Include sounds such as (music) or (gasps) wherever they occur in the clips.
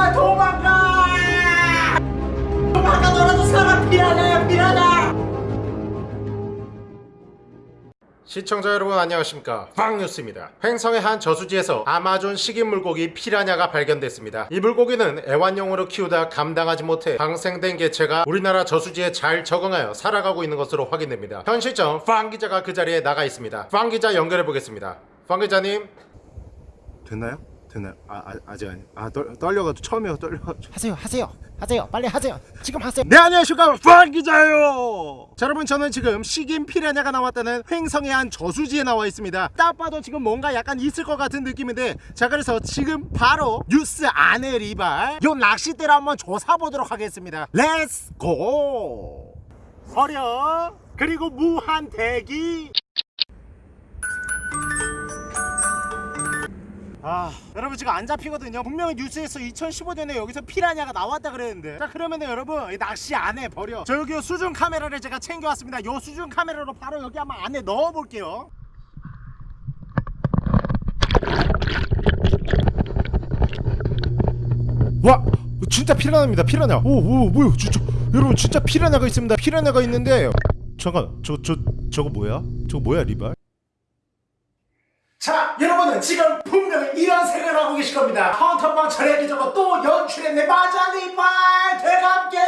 제발 도망가! 도망가 너라도 살아 피라냐 피라냐 시청자 여러분 안녕하십니까? 빵뉴스입니다. 횡성의 한 저수지에서 아마존 식인 물고기 피라냐가 발견됐습니다. 이 물고기는 애완용으로 키우다 감당하지 못해 방생된 개체가 우리나라 저수지에 잘 적응하여 살아가고 있는 것으로 확인됩니다. 현 시점 빵 기자가 그 자리에 나가 있습니다. 빵 기자 연결해 보겠습니다. 빵 기자님. 됐나요? 됐나요? 아, 아 아직 아니. 아 떨, 떨려가지고 처음이요 떨려가지고. 하세요 하세요 하세요 빨리 하세요 지금 하세요 네 안녕하십니까 빵 기자예요. 자 여러분 저는 지금 식인 피라냐가 나왔다는 횡성의 한 저수지에 나와 있습니다. 딱 봐도 지금 뭔가 약간 있을 것 같은 느낌인데 자 그래서 지금 바로 뉴스 안에 리발 요 낚싯대를 한번 조사 보도록 하겠습니다. Let's go. 서려 그리고 무한 대기. 아 여러분 지금 안 잡히거든요. 분명히 뉴스에서 2015년에 여기서 피라냐가 나왔다 그랬는데. 자 그러면은 여러분 이 낚시 안에 버려. 저 여기 수중 카메라를 제가 챙겨왔습니다. 요 수중 카메라로 바로 여기 한번 안에 넣어 볼게요. 와 진짜 피라냐입니다 피라냐. 오오 뭐야 진짜. 여러분 진짜 피라냐가 있습니다. 피라냐가 있는데. 잠깐 저 저 저, 거 뭐야? 저거 뭐야 리발? 자 여러분은 지금 계실 겁니다. 헌터방 철학이 저거 또 연출했네 맞아 리발 대감게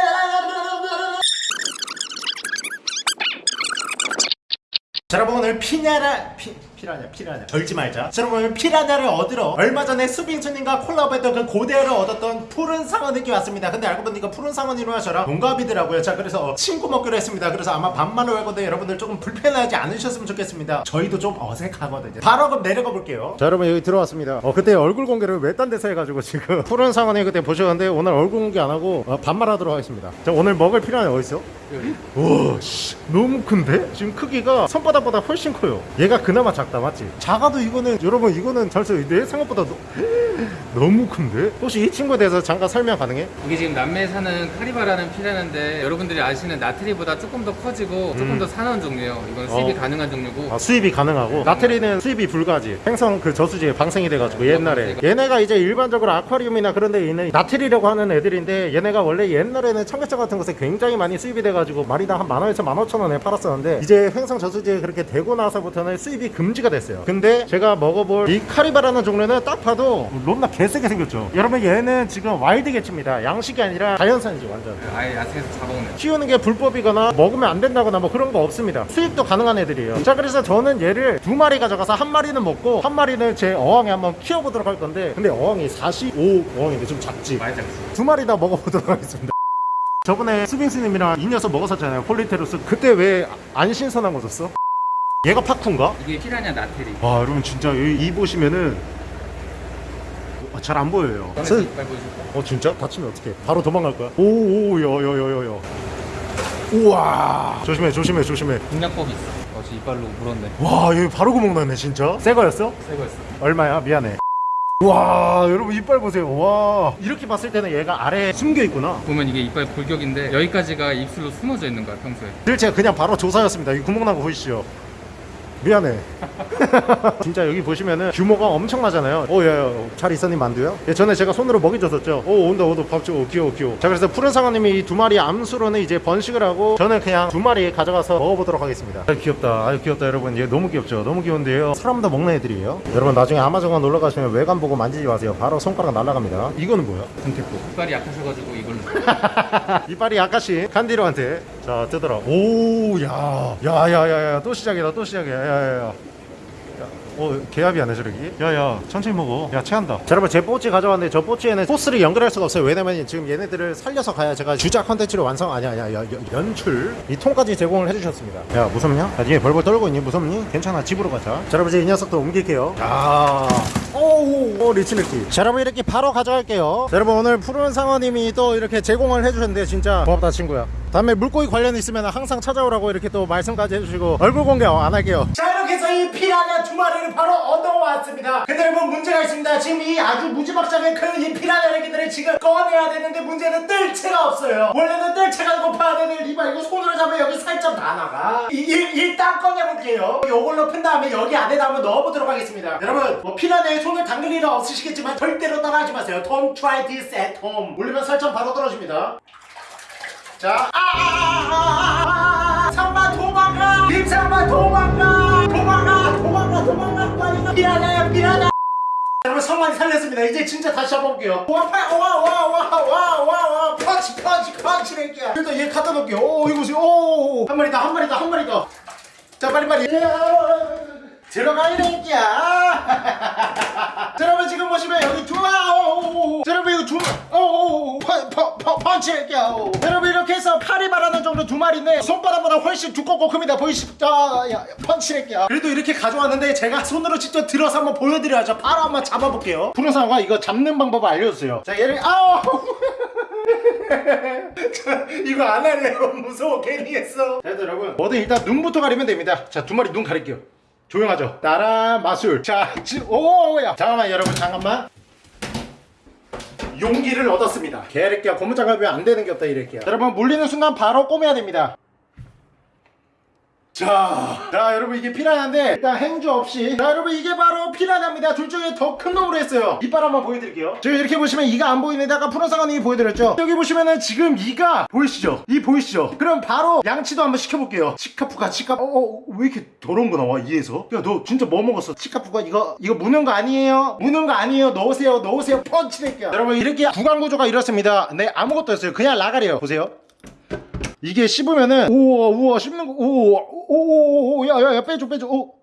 자 여러분 오늘 피냐라 피, 피라냐 피라냐. 절지 말자. 자 여러분 피라냐를 얻으러 얼마 전에 수빙수님과 콜라보했던 그 고대를 얻었던 푸른 상어에게 왔습니다. 근데 알고 보니까 푸른 상어님과 저랑 동갑이더라고요. 자 그래서 친구 먹기로 했습니다. 그래서 아마 반말로 할 건데 여러분들 조금 불편하지 않으셨으면 좋겠습니다. 저희도 좀 어색하거든요. 바로 그럼 내려가 볼게요. 자 여러분 여기 들어왔습니다. 어 그때 얼굴 공개를 외딴 데서 해가지고 지금. 푸른 상어님 그때 보셨는데 오늘 얼굴 공개 안 하고 어, 반말하도록 하겠습니다. 자 오늘 먹을 피라냐 어딨어? 오씨 너무 큰데? 지금 크기가 손바닥보다 훨씬 커요 얘가 그나마 작다 맞지? 작아도 이거는 여러분 이거는 잘써 내 생각보다 너, (gasps) 너무 큰데? 혹시 이 친구에 대해서 잠깐 설명 가능해? 이게 지금 남미에 사는 카리바라는 피라는데 여러분들이 아시는 나트리보다 조금 더 커지고 조금 더 산원 종류예요. 이건 수입이 어. 가능한 종류고 아, 수입이 가능하고 나트리는 수입이 불가지 행성 그 저수지에 방생이 돼가지고 옛날에 얘네가 이제 일반적으로 아쿠아리움이나 그런 데 있는 나트리라고 하는 애들인데 얘네가 원래 옛날에는 청계천 같은 곳에 굉장히 많이 수입이 돼가지고 마리당 한 만원에서 만오천원에 팔았었는데 이제 행성 저수지에 그렇게 되고 나서부터는 수입이 금지가 됐어요. 근데 제가 먹어볼 이 카리바라는 종류는 딱 봐도 롬나 개세게 생겼죠. 여러분 얘는 지금 wild 개체입니다. 양식이 아니라 자연산이지 완전. 아예 야생에서 잡아오는 키우는 게 불법이거나 먹으면 안 된다거나 뭐 그런 거 없습니다. 수입도 가능한 애들이에요. 자 그래서 저는 얘를 두 마리 가져가서 한 마리는 먹고 한 마리는 제 어항에 한번 키워보도록 할 건데 근데 어항이 45 어항인데 좀 작지. 많이 작지. 두 마리 다 먹어보도록 하겠습니다 저번에 수빙수님이랑 이 녀석 먹었었잖아요 Polypterus 그때 왜 안 신선한 거 줬어? 얘가 pacu인가? 이게 피라냐 nattereri. 와 여러분 진짜 여기 이 보시면은 잘 안 보여요 보여줄까? 어 진짜? 다치면 어떡해 바로 도망갈 거야 오오 여여여여여 우와 조심해 조심해 조심해 공략법이 있어. 어제 이빨로 물었네. 와 여기 바로 구멍 나네 진짜 새 거였어? 새 거였어. 얼마야 미안해 와 여러분 이빨 보세요. 와. 이렇게 봤을 때는 얘가 아래에 숨겨 있구나. 보면 이게 이빨 골격인데 여기까지가 입술로 숨어져 있는 거야 평소에. 늘 제가 그냥 바로 조사였습니다. 이 구멍 난거 보이시죠 미안해. (laughs) 진짜 여기 보시면은 규모가 엄청나잖아요. 오야잘 있었니 만두야? 예, 전에 제가 손으로 먹이 줬었죠. 오 온다 온다. 밥줘 오, 귀여워 귀여워. 자 그래서 푸른 상어님이 이 두 마리 암수로는 이제 번식을 하고 저는 그냥 두 마리 가져가서 먹어보도록 하겠습니다. 아 귀엽다. 아유 귀엽다 여러분. 얘 너무 귀엽죠? 너무 귀여운데요? 사람도 먹는 애들이에요. 여러분 나중에 아마존 놀러 가시면 외관 보고 만지지 마세요. 바로 손가락 날아갑니다. 이거는 뭐야? 금태포. 이빨이 약하셔가지고 이걸로. (laughs) 이빨이 약간씩 칸디로한테 자 뜨더라. 오야 야야야야 또 시작이다 또 시작이야. 야야야 어 개합이 안해 저러기? 야야 천천히 먹어. 야 체한다. 자 여러분 제 뽀찌 가져왔는데 저 뽀찌에는 소스를 연결할 수가 없어요. 왜냐면 지금 얘네들을 살려서 가야 제가 주작 컨텐츠를 완성 아니 아니야 야, 야, 연출. 이 통까지 제공을 해주셨습니다. 야 무섭냐? 야 니네 벌벌 떨고 있니? 무섭니? 괜찮아 집으로 가자. 자 여러분 이제 이 녀석도 옮길게요. 아 오오 오, 리치 느끼 자 여러분 이렇게 바로 가져갈게요. 자, 여러분 오늘 푸른 상어님이 또 이렇게 제공을 해주셨는데 진짜 고맙다 친구야. 다음에 물고기 관련 있으면 항상 찾아오라고 이렇게 또 말씀까지 해주시고 얼굴 공개 안 할게요. 자 이렇게 해서 이 피라냐 두 마리를 바로 얻어왔습니다. 근데 여러분 문제가 있습니다. 지금 이 아주 무지막지하게 큰 이 피라냐 애기들을 지금 꺼내야 되는데 문제는 뜰채가 없어요. 원래는 뜰채가 높아야 되는 리바 이거 손으로 잡으면 여기 살짝 다 나가. 일단 꺼내볼게요. 요걸로 푼 다음에 여기 안에다 한번 넣어보도록 하겠습니다. 여러분 뭐 피라냐에 손을 담글 일은 없으시겠지만 절대로 따라하지 마세요. Don't try this at home. 올리면 살점 바로 떨어집니다. 자, 아, 아, 아, 아, 아! 피하냐, 피하냐! 여러분 성만이 살렸습니다. 이제 진짜 다시 한번 볼게요. 와, 파, 와, 와, 와, 와, 와, 와, 펀치, 펀치, 펀치 낼게요. 일단 얘 갖다 놓을게요. 오, 이거 보세요. 오, 한 마리 더, 한 마리 더, 한 마리 더. 자, 빨리 빨리. 들어가 이 낼게야. 자, 여러분 지금 보시면 여기 두 마, 오, 자, 여러분 이거 두 펀치. 자, 여러분 이렇게 해서 팔이 바라는 정도 두 마리인데 손바닥보다 훨씬 두껍고 큽니다. 보이시죠? 자, 야, 펀치 낼게요. 그래도 이렇게 가져왔는데 제가 손으로 직접 들어서 한번 보여드려야죠. 바로 한번 잡아볼게요. 푸른상어가 이거 잡는 방법을 알려주세요. 자, 얘를 아우. (laughs) 자, 이거 안 할래요. 무서워. 괜히 했어. 자, 여러분. 뭐든 일단 눈부터 가리면 됩니다. 자, 두 마리 눈 가릴게요. 조용하죠? 나라 마술. 자, 지, 오야. 잠깐만, 여러분, 잠깐만. 용기를 얻었습니다. 개새끼야, 고무장갑 왜안 되는 게 없다, 이랬게요. 여러분, 물리는 순간 바로 꼬매야 됩니다. 자, 자 여러분 이게 피라냐인데 일단 행주 없이. 자 여러분 이게 바로 피라냐입니다. 둘 중에 더 큰 놈으로 했어요. 이빨 한번 보여드릴게요. 지금 이렇게 보시면 이가 안 보이는데 아까 푸른상어님이 보여드렸죠? 여기 보시면은 지금 이가 보이시죠? 이 보이시죠? 그럼 바로 양치도 한번 시켜볼게요. 치카푸가 치카 어왜 이렇게 더러운 거 나와 이에서? 야 너 진짜 뭐 먹었어? 치카푸가 이거 이거 무는 거 아니에요? 무는 거 아니에요? 넣으세요 넣으세요. 펀치 낼게요 여러분 이렇게 구강 구조가 이렇습니다. 네 아무것도 없어요. 그냥 라가리에요. 보세요 이게 씹으면은 우와 우와 씹는 거 우와 오오오 야야야 빼줘 빼줘 오.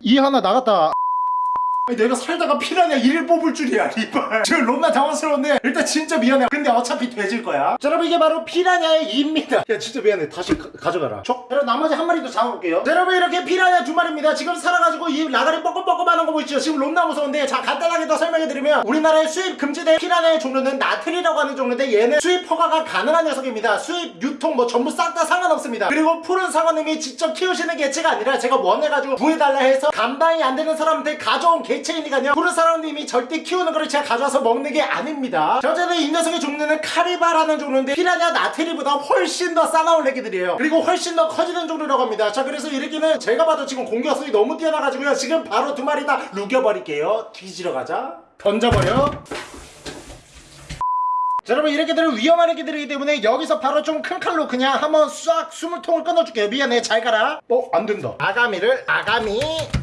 이 하나 나갔다 내가 살다가 피라냐 이를 뽑을 줄이야 이발. (laughs) 지금 롬나 당황스러운데 일단 진짜 미안해. 근데 어차피 돼질 거야. 자 여러분 이게 바로 피라냐의 이입니다. 야 진짜 미안해. 다시 가, 져가라. 촉. 여러분 나머지 한 마리 더 잡아볼게요. 자 여러분 이렇게 피라냐 두 마리입니다. 지금 살아가지고 이 라가리 뻐끔뻐끔하는 거 보이시죠? 지금 롬나 무서운데 자 간단하게 더 설명해드리면 우리나라에 수입 금지된 피라냐의 종류는 나트리라고 하는 종류인데 얘는 수입 허가가 가능한 녀석입니다. 수입 유통 뭐 전부 싹 다 상관없습니다. 그리고 푸른 상어님이 직접 키우시는 개체가 아니라 제가 원해가지고 구해달라 해서 감당이 안 되는 사람한테 가져온 개 체이니까요. 푸른 상어님이 절대 키우는 거를 제가 가져와서 먹는 게 아닙니다. 자, 어쨌든 이 녀석의 종류는 카리바라는 종류인데 피라냐 나트리보다 훨씬 더 싸나운 애기들이에요. 그리고 훨씬 더 커지는 종류라고 합니다. 자 그래서 이렇게는 제가 봐도 지금 공격성이 너무 뛰어나가지고요. 지금 바로 두 마리 다 루겨버릴게요. 뒤지러 가자. 던져버려 자 여러분 얘네들은 위험한 애기들이기 때문에 여기서 바로 좀 큰 칼로 그냥 한번 싹 숨통을 끊어줄게요. 미안해. 잘 가라. 어 안 된다. 아가미를 아가미.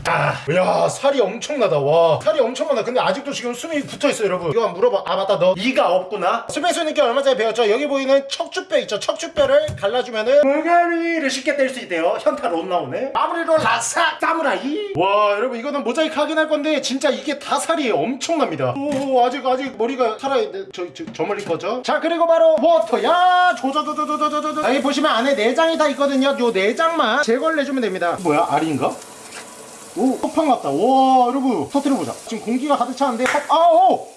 아야 살이 엄청나다. 와 살이 엄청나다. 근데 아직도 지금 숨이 붙어있어 여러분. 이거 한번 물어봐. 아 맞다. 너 이가 없구나. 수빙수님께 얼마 전에 배웠죠? 여기 보이는 척추뼈 있죠? 척추뼈를 갈라주면은 아가미를 쉽게 뗄 수 있대요. 현타 롯 나오네. 마무리로 라삭 사무라이. 와 여러분 이거는 모자이크 하긴 할 건데 진짜 이게 다 살이 엄청납니다. 오 아직 아직 머리가 살아있네. 저, 저, 저 멀리 거 죠? 자 그리고 바로 water 야 조조조조조조조조 여기 보시면 안에 내장이 다 있거든요. 요 내장만 제거를 해주면 됩니다. 뭐야? 알인가? 오 폭탄 같다. 와 여러분 터뜨려보자. 지금 공기가 가득 차는데 아오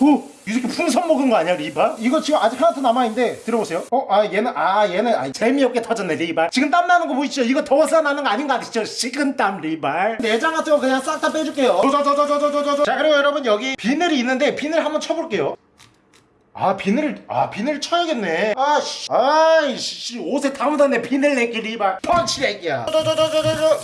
오, 이 새끼 풍선 먹은 거 아니야 리바? 이거 지금 아직 하나 더 남아있는데 들어보세요 어? 아 얘는 아 얘는 아, 재미없게 터졌네 리발 지금 땀 나는 거 보이시죠? 이거 더워서 나는 거 아닌 거 아시죠? 식은땀 리발 내장 같은 거 그냥 싹 다 빼줄게요 저저저저저저저 자 그리고 여러분 여기 비늘이 있는데 비늘 한번 쳐볼게요 아 비늘을 아 비늘 쳐야겠네. 아씨. 아이씨 옷에 다 묻었네 비늘 내기 리발 펀치 내기야.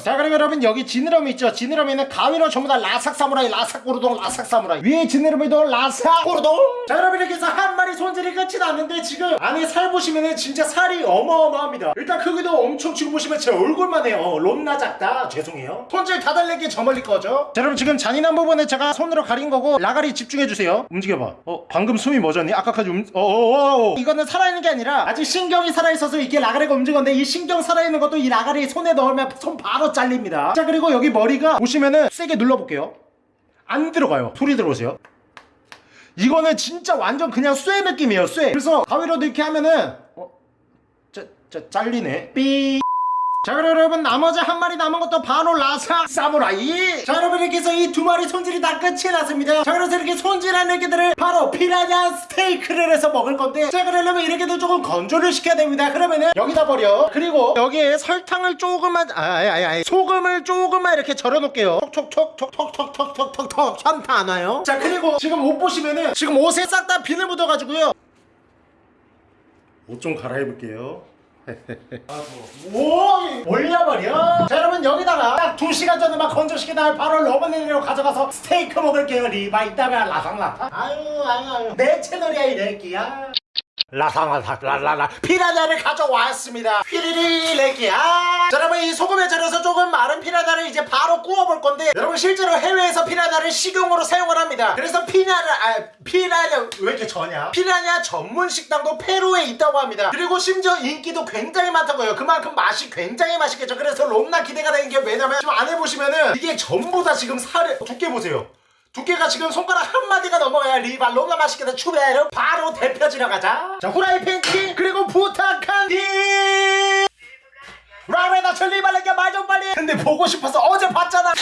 자 그럼 여러분 여기 지느러미 있죠? 지느러미는 가위로 전부 다 라삭 사무라이 라삭 고르동 라삭 사무라이. 위에 지느러미도 라삭 고르동. 자 여러분 이렇게 해서 한 마리 손질이 끝이 났는데 지금 안에 살 보시면은 진짜 살이 어마어마합니다. 일단 크기도 엄청 지금 보시면 제 얼굴만 해요. 롬나 작다. 죄송해요. 손질 다 달래기 저 멀리 거죠 자 여러분 지금 잔인한 부분에 제가 손으로 가린 거고 라가리 집중해주세요. 움직여봐. 어 방금 숨이 멎었니? 아까까지 움... 어어어 이거는 살아있는 게 아니라 아직 신경이 살아있어서 이게 라가리가 움직였는데 이 신경 살아있는 것도 이 라가리 손에 넣으면 손 바로 잘립니다. 자 그리고 여기 머리가 보시면은 세게 눌러볼게요. 안 들어가요. 소리 들어보세요. 이거는 진짜 완전 그냥 쇠 느낌이에요 쇠. 그래서 가위로 이렇게 하면은 어? 짜, 짜, 잘리네. 삐 자 그럼 여러분 나머지 한 마리 남은 것도 바로 라사 사무라이. 자 여러분 이렇게 해서 이 두 마리 손질이 다 끝이 났습니다. 자 그래서 이렇게 손질한 이렇게들을 바로 피라냐 스테이크를 해서 먹을 건데 자 그러려면 이렇게도 조금 건조를 시켜야 됩니다. 그러면은 여기다 버려. 그리고 여기에 설탕을 조금만 아아아 소금을 조금만 이렇게 절여 놓을게요. 톡톡톡톡톡톡톡톡톡 현타 안 와요. 자 그리고 지금 옷 보시면은 지금 옷에 싹 다 비늘 묻어가지고요. 옷 좀 갈아입을게요. 오 올려버려. 자 여러분 여기다가 딱 2시간 전에만 건조시킨 다음에 바로 러버네리로 가져가서 스테이크 먹을게요 리바 이따가 라상라상 아유 아유 아유. 내 채널이야 이 렉기야 라상라상 라라라. 피라냐를 가져왔습니다. 피리리 렉기야. 자 여러분 이 소금에 절여서 조금 마른 피라냐를 이제 바로 구워볼 건데 여러분 실제로 해외에서 피라냐를 식용으로 사용을 합니다. 그래서 피라냐를 아 피라냐 왜 이렇게 저냐? 피라냐 전문 식당도 페루에 있다고 합니다. 그리고 심지어 인기도 굉장히 많다고 해요. 그만큼 맛이 굉장히 맛있겠죠. 그래서 롬나 기대가 되는 게 왜냐면 지금 안에 보시면은 이게 전부 다 지금 살에 두께 보세요 두께가 지금 손가락 한 마디가 넘어가야 리발 롬나 맛있겠다 추베르 바로 대표지러 가자. 자 후라이팬 키 그리고 부탁한 디. 라레나 저 리발에게 말 좀 빨리. 근데 보고 싶어서 어제 봤잖아. 아,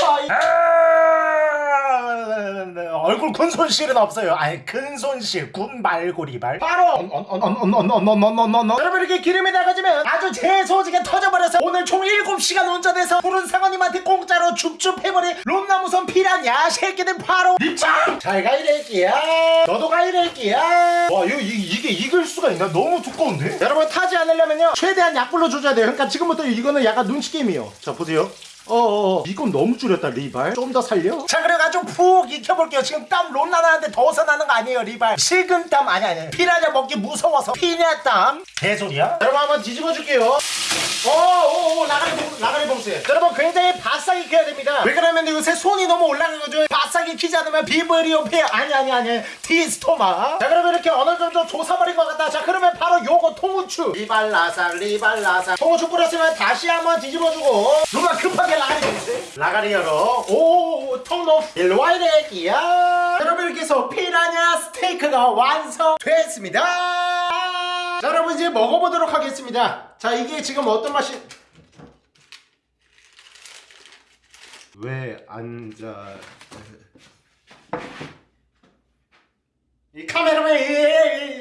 얼굴 큰 손실은 없어요. 아니 큰 손실 군 말고 리발. 바로! 언언언언언언언언언 여러분 이렇게 기름이 나가지면 아주 재소지게 터져버려서 오늘 총 7시간 운전해서 푸른 상어님한테 공짜로 줍줍 해버린 롬나무선 피라냐 새끼들 바로! 입장! 잘 가이랬기야! 너도 가이랬기야! 와 이거 이, 이게 익을 수가 있나? 너무 두꺼운데? 여러분 타지 않으려면요 최대한 약불로 조져야 돼요. 그러니까 지금부터 이거는 약간 눈치 게임이에요. 자 보세요 어어 이건 너무 줄였다 리발. 좀 더 살려? 자 그래가지고 푹 익혀볼게요. 지금 땀 롬나 나는데 더워서 나는 거 아니에요 리발. 식은 땀 아니 아니. 피라냐 먹기 무서워서. 피냐 땀? 개소리야? 여러분 한번 뒤집어 줄게요. 오오오 나가리 봉 나가리 봉쇄. 여러분 굉장히 바싹 익혀야 됩니다. 왜 그러면 요새 수온이 너무 올라가가지고 바싹 익히지 않으면 비브리오페 아니 아니 아니. 디스토마. 자 그러면 이렇게 어느 정도 조사버린 것 같다. 자 그러면 바로 요거 통후추. 리발라삭 리발라삭 통후추 뿌렸으면 다시 한번 뒤집어주고. 누가 급하게 라가리 봉쇄 라가리 열어 오오오 통로 일로와 이래기야. 여러분 이렇게 해서 피라냐 스테이크가 완성됐습니다. 자 여러분 이제 먹어보도록 하겠습니다. 자 이게 지금 어떤 맛이? 왜 앉아? 이 카메라맨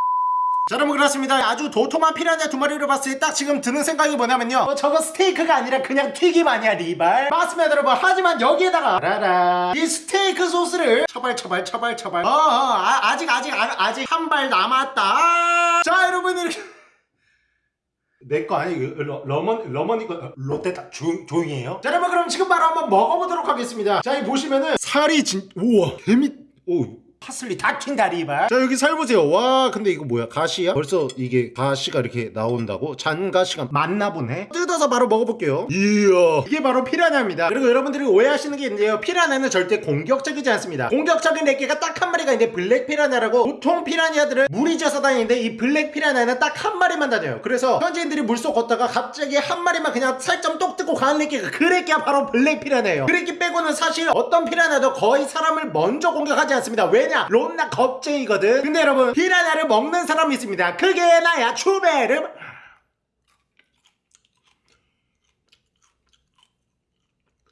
자 여러분 그렇습니다. 아주 도톰한 피라냐 두 마리를 봤을 때 딱 지금 드는 생각이 뭐냐면요. 어, 저거 스테이크가 아니라 그냥 튀김 아니야 리발. 맞습니다 여러분. 하지만 여기에다가 라라 이 스테이크 소스를 차발 차발 차발 차발. 어, 어 아, 아직 아직 아, 아직 한 발 남았다. 자 여러분 이렇게. 내거 아니 그 러, 러먼 러머니 거 롯데다 조, 조용히 해요. 자 여러분 그럼 지금 바로 한번 먹어보도록 하겠습니다. 자 여기 보시면은 살이 진 우와 개미 오. 파슬리 다 튄다 리발. 자 여기 살 보세요. 와 근데 이거 뭐야? 가시야? 벌써 이게 가시가 이렇게 나온다고? 잔가시가 맞나 보네? 뜯어서 바로 먹어볼게요. 이야. 이게 바로 피라냐입니다. 그리고 여러분들이 오해하시는 게 있는데요. 피라냐는 절대 공격적이지 않습니다. 공격적인 애기가 딱 한 마리가 있는데 블랙 피라냐라고 보통 피라냐들은 물이 져서 다니는데 이 블랙 피라냐는 딱 한 마리만 다녀요. 그래서 현지인들이 물속 걷다가 갑자기 한 마리만 그냥 살점 똑 뜯고 가는 애기가 그 애기가 바로 블랙 피라냐예요. 그 애기 빼고는 사실 어떤 피라냐도 거의 사람을 먼저 공격하지 않습니다. 왜냐 롬나 겁쟁이거든. 근데 여러분 피라냐를 먹는 사람이 있습니다. 그게 나야. 추베르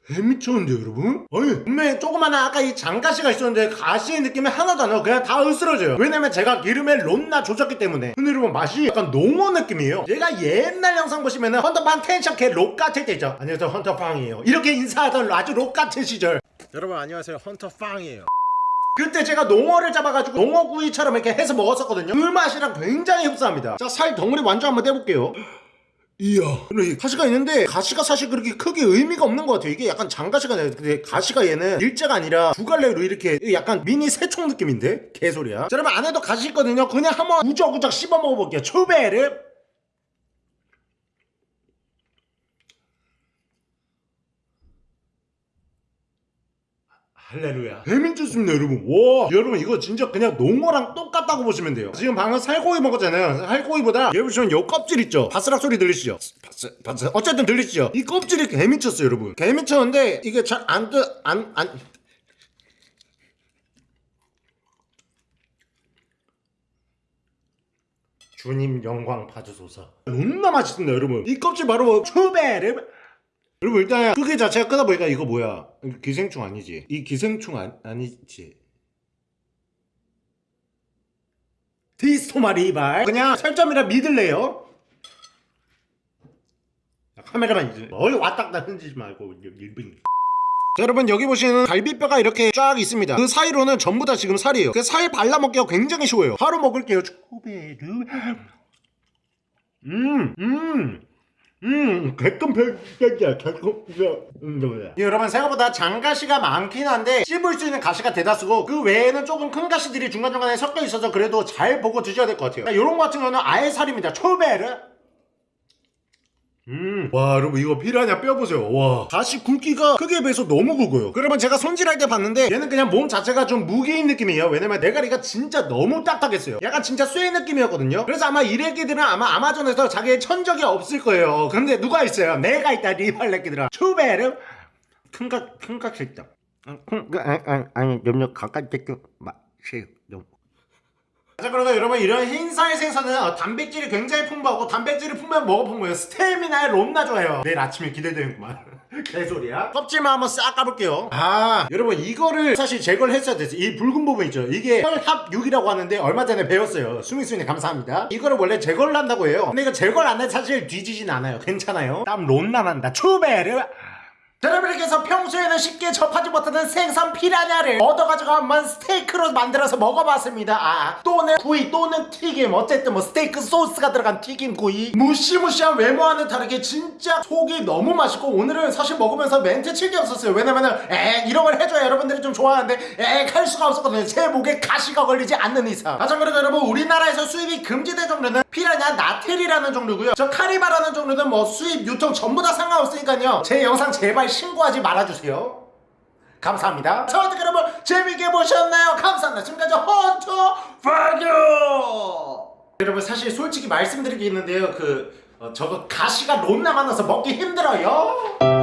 개미쳤는데 여러분? 아니 분명히 조그마한 아까 이 장가시가 있었는데 가시의 느낌이 하나도 안 나고 그냥 다 으스러져요. 왜냐면 제가 기름에 롬나 조졌기 때문에. 근데 여러분 맛이 약간 농어 느낌이에요. 얘가 옛날 영상 보시면은 헌터팡 텐션 개록 같을 때죠? 안녕하세요 헌터팡이에요. 이렇게 인사하던 아주 록 같은 시절. 여러분 안녕하세요. 헌터 빵이에요. 그때 제가 농어를 잡아가지고 농어구이처럼 이렇게 해서 먹었었거든요. 그 맛이랑 굉장히 흡사합니다. 자 살 덩어리 완전 한번 떼볼게요. 이야. 가시가 있는데 가시가 사실 그렇게 크게 의미가 없는 것 같아요. 이게 약간 장가시가 나요 근데 가시가 얘는 일자가 아니라 두 갈래로 이렇게 약간 미니 새총 느낌인데? 개소리야. 자 여러분 안에도 가시 있거든요. 그냥 한번 우적우적 씹어 먹어볼게요. 초베르 할렐루야. 재밌습니다 여러분. 와 여러분 이거 진짜 그냥 농어랑 똑같다고 보시면 돼요. 지금 방금 살코기 먹었잖아요. 살코기보다 얘 보시면 요 껍질 있죠? 바스락 소리 들리시죠? 바스, 바스, 어쨌든 들리시죠? 이 껍질이 개미쳤어요 여러분. 개미쳤는데 이게 잘 안 뜨 안 안. 주님 영광 봐주소서. 너무나 맛있습니다 여러분. 이 껍질 바로 추베르 여러분 일단 크기 자체가 크다 보니까 이거 뭐야? 기생충 아니지? 이 기생충 아, 아니지. 디스토마 리발. 그냥 설점이라 믿을래요? 야, 카메라만 이제 어이 왔다 갔다 흔들지 말고 일빙 자, 여러분 여기 보시는 갈비뼈가 이렇게 쫙 있습니다. 그 사이로는 전부 다 지금 살이에요. 그 살 발라먹기가 굉장히 쉬워요. 바로 먹을게요. 초베르. 음음 음, 개끔 별별이야, 개끔 별. 여러분 생각보다 장가시가 많긴 한데 씹을 수 있는 가시가 대다수고 그 외에는 조금 큰 가시들이 중간중간에 섞여 있어서 그래도 잘 보고 드셔야 될 것 같아요. 이런 거 같은 경우는 아예 살입니다. 초베르. 음, 와 여러분 이거 피라냐 뼈 보세요 와 가시 굵기가 크기에 비해서 너무 굵어요 그러면 제가 손질할 때 봤는데 얘는 그냥 몸 자체가 좀 무게인 느낌이에요 왜냐면 대가리가 진짜 너무 딱딱했어요 약간 진짜 쇠 느낌이었거든요 그래서 아마 이 래끼들은 아마 아마존에서 자기의 천적이 없을 거예요 근데 누가 있어요 내가 있다 리발 래끼들아 추베르 큰각 큰각 새끼다 아니 아니 염려 가까이 떼겨 마세요 자 그러면 여러분 이런 흰살 생선은 어, 단백질이 굉장히 풍부하고 단백질이 풍부한 풍부해요? 스테미나에 롬나 좋아요. 내일 아침에 기대되는구만. (laughs) 개소리야? 껍질만 한번 싹 까볼게요. 아 여러분 이거를 사실 제거를 했어야 됐어요. 이 붉은 부분 있죠. 이게 혈합육이라고 하는데 얼마 전에 배웠어요. 수민수님 감사합니다. 이거를 원래 제거를 한다고 해요. 근데 이거 제거를 안 해 사실 뒤지진 않아요. 괜찮아요. 땀 롬나 난다. 추베르! 자, 여러분께서 평소에는 쉽게 접하지 못하는 생선 피라냐를 얻어가지고 한번 스테이크로 만들어서 먹어봤습니다. 아, 또는 구이, 또는 튀김. 어쨌든 뭐 스테이크 소스가 들어간 튀김 구이. 무시무시한 외모와는 다르게 진짜 속이 너무 맛있고 오늘은 사실 먹으면서 멘트 칠게 없었어요. 왜냐면은 에 이런 걸 해줘야 여러분들이 좀 좋아하는데 에할 수가 없었거든요. 제 목에 가시가 걸리지 않는 이상. 아, 참고로 여러분 우리나라에서 수입이 금지된 종류는 피라냐 나텔이라는 종류고요. 저 카리바라는 종류는 뭐 수입, 유통 전부 다 상관없으니까요. 제 영상 제발 신고하지 말아주세요. 감사합니다. 자, 어떻게 여러분 재밌게 보셨나요? 감사합니다. 지금까지 헌터 파교. 여러분 사실 솔직히 말씀드릴 게 있는데요. 그 어, 저거 가시가 롬나 많아서 먹기 힘들어요.